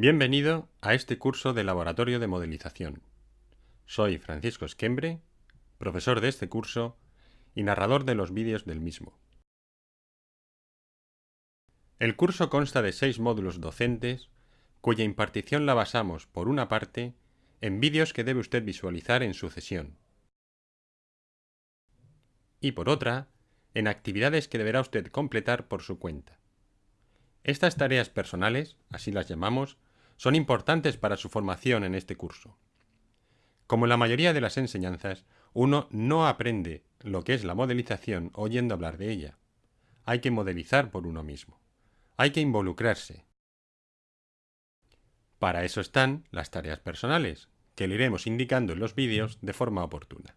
Bienvenido a este curso de Laboratorio de Modelización. Soy Francisco Esquembre, profesor de este curso y narrador de los vídeos del mismo. El curso consta de seis módulos docentes, cuya impartición la basamos, por una parte, en vídeos que debe usted visualizar en sucesión, y por otra, en actividades que deberá usted completar por su cuenta. Estas tareas personales, así las llamamos, son importantes para su formación en este curso. Como en la mayoría de las enseñanzas, uno no aprende lo que es la modelización oyendo hablar de ella. Hay que modelizar por uno mismo. Hay que involucrarse. Para eso están las tareas personales, que le iremos indicando en los vídeos de forma oportuna.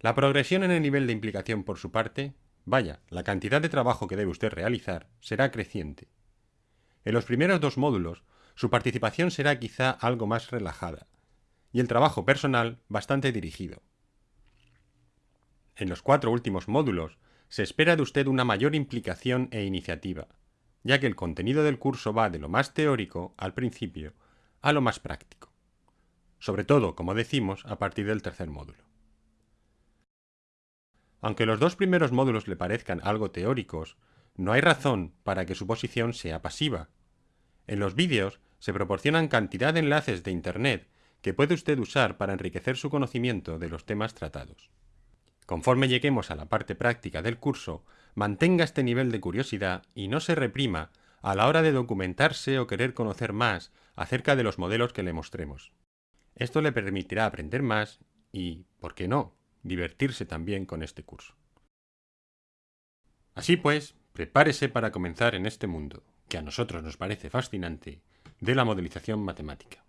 La progresión en el nivel de implicación por su parte, vaya, la cantidad de trabajo que debe usted realizar, será creciente. En los primeros dos módulos, su participación será quizá algo más relajada, y el trabajo personal bastante dirigido. En los cuatro últimos módulos, se espera de usted una mayor implicación e iniciativa, ya que el contenido del curso va de lo más teórico, al principio, a lo más práctico. Sobre todo, como decimos, a partir del tercer módulo. Aunque los dos primeros módulos le parezcan algo teóricos, no hay razón para que su posición sea pasiva. En los vídeos se proporcionan cantidad de enlaces de Internet que puede usted usar para enriquecer su conocimiento de los temas tratados. Conforme lleguemos a la parte práctica del curso, mantenga este nivel de curiosidad y no se reprima a la hora de documentarse o querer conocer más acerca de los modelos que le mostremos. Esto le permitirá aprender más y, ¿por qué no?, divertirse también con este curso. Así pues, Prepárese para comenzar en este mundo, que a nosotros nos parece fascinante, de la modelización matemática.